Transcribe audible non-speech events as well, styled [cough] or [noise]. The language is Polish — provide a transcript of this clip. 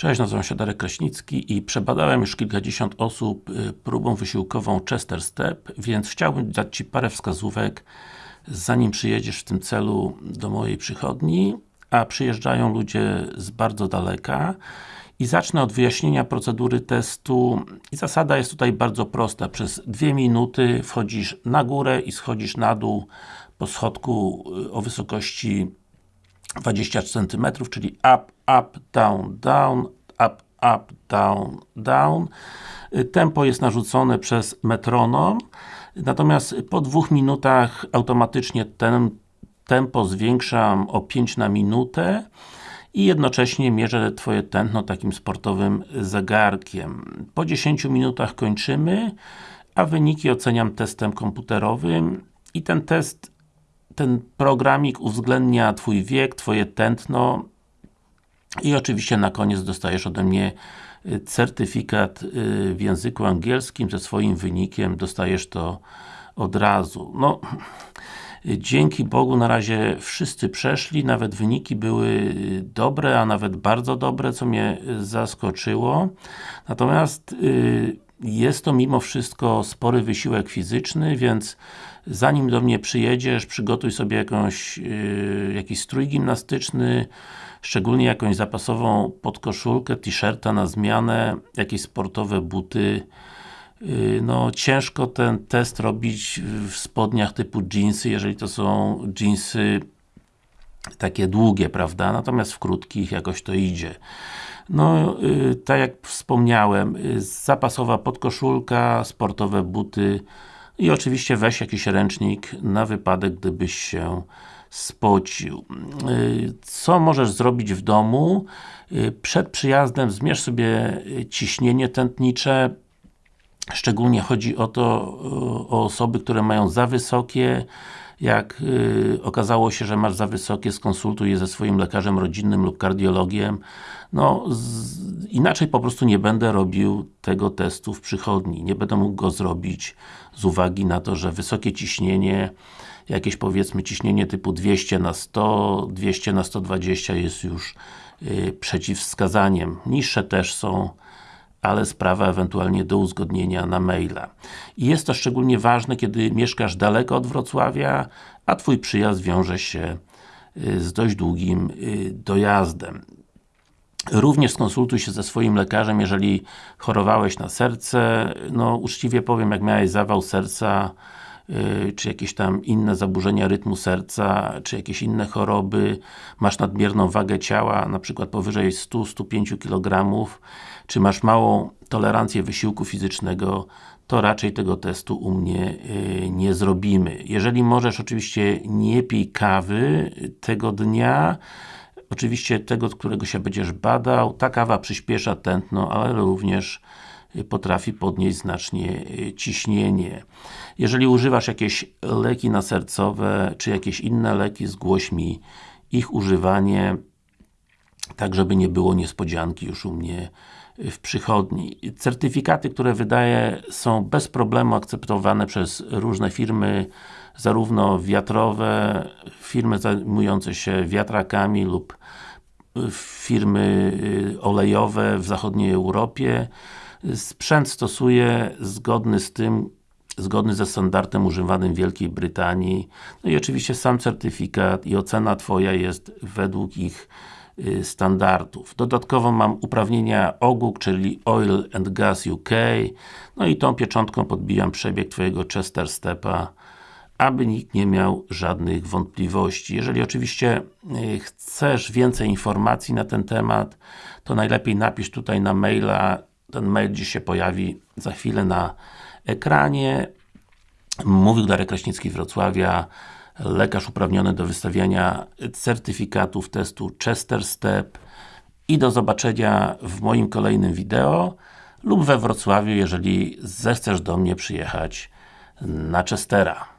Cześć, nazywam się Darek Kraśnicki i przebadałem już kilkadziesiąt osób y, próbą wysiłkową Chester Step, więc chciałbym dać Ci parę wskazówek zanim przyjedziesz w tym celu do mojej przychodni, a przyjeżdżają ludzie z bardzo daleka i zacznę od wyjaśnienia procedury testu i zasada jest tutaj bardzo prosta. Przez dwie minuty wchodzisz na górę i schodzisz na dół po schodku y, o wysokości 20 cm, czyli up, up, down, down, up, up, down, down. Tempo jest narzucone przez metronom, natomiast po dwóch minutach automatycznie ten tempo zwiększam o 5 na minutę i jednocześnie mierzę Twoje tętno takim sportowym zegarkiem. Po 10 minutach kończymy, a wyniki oceniam testem komputerowym i ten test ten programik uwzględnia Twój wiek, Twoje tętno i oczywiście na koniec dostajesz ode mnie y, certyfikat y, w języku angielskim ze swoim wynikiem, dostajesz to od razu. No, [clears throat] dzięki Bogu na razie wszyscy przeszli, nawet wyniki były dobre, a nawet bardzo dobre, co mnie zaskoczyło. Natomiast y, jest to mimo wszystko spory wysiłek fizyczny, więc zanim do mnie przyjedziesz, przygotuj sobie jakąś, yy, jakiś strój gimnastyczny, szczególnie jakąś zapasową podkoszulkę, t-shirta na zmianę, jakieś sportowe buty. Yy, no, ciężko ten test robić w spodniach typu jeansy, jeżeli to są jeansy takie długie, prawda? Natomiast w krótkich jakoś to idzie. No, yy, tak jak wspomniałem, yy, zapasowa podkoszulka, sportowe buty i oczywiście weź jakiś ręcznik na wypadek, gdybyś się spocił. Yy, co możesz zrobić w domu? Yy, przed przyjazdem zmierz sobie ciśnienie tętnicze, szczególnie chodzi o to, o osoby, które mają za wysokie, jak y, okazało się, że masz za wysokie, skonsultuj je ze swoim lekarzem rodzinnym lub kardiologiem. No, z, inaczej po prostu nie będę robił tego testu w przychodni. Nie będę mógł go zrobić z uwagi na to, że wysokie ciśnienie, jakieś powiedzmy ciśnienie typu 200 na 100, 200 na 120 jest już y, przeciwwskazaniem. Niższe też są ale sprawa ewentualnie do uzgodnienia na maila. I jest to szczególnie ważne, kiedy mieszkasz daleko od Wrocławia, a Twój przyjazd wiąże się y, z dość długim y, dojazdem. Również skonsultuj się ze swoim lekarzem, jeżeli chorowałeś na serce. No, uczciwie powiem, jak miałeś zawał serca, czy jakieś tam inne zaburzenia rytmu serca, czy jakieś inne choroby, masz nadmierną wagę ciała, na przykład powyżej 100-105 kg, czy masz małą tolerancję wysiłku fizycznego, to raczej tego testu u mnie yy, nie zrobimy. Jeżeli możesz, oczywiście nie pij kawy tego dnia, oczywiście tego, którego się będziesz badał, ta kawa przyspiesza tętno, ale również y, potrafi podnieść znacznie y, ciśnienie. Jeżeli używasz jakieś leki nasercowe, czy jakieś inne leki, zgłoś mi ich używanie, tak żeby nie było niespodzianki już u mnie w przychodni. Certyfikaty, które wydaję są bez problemu akceptowane przez różne firmy, zarówno wiatrowe, firmy zajmujące się wiatrakami lub firmy y, olejowe w zachodniej Europie. Sprzęt stosuje zgodny z tym, zgodny ze standardem używanym w Wielkiej Brytanii. No i oczywiście sam certyfikat i ocena Twoja jest według ich y, standardów. Dodatkowo mam uprawnienia OGUK, czyli Oil and Gas UK, no i tą pieczątką podbijam przebieg Twojego Chester Stepa aby nikt nie miał żadnych wątpliwości. Jeżeli oczywiście y, chcesz więcej informacji na ten temat, to najlepiej napisz tutaj na maila, ten mail dziś się pojawi za chwilę na ekranie. Mówił Darek Kraśnicki Wrocławia, lekarz uprawniony do wystawiania certyfikatów testu Chester Step i do zobaczenia w moim kolejnym wideo lub we Wrocławiu, jeżeli zechcesz do mnie przyjechać na Chestera.